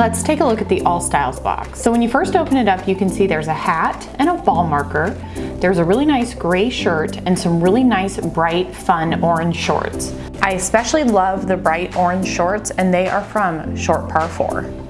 Let's take a look at the All Styles box. So when you first open it up, you can see there's a hat and a ball marker. There's a really nice gray shirt and some really nice bright fun orange shorts. I especially love the bright orange shorts and they are from Short Par 4.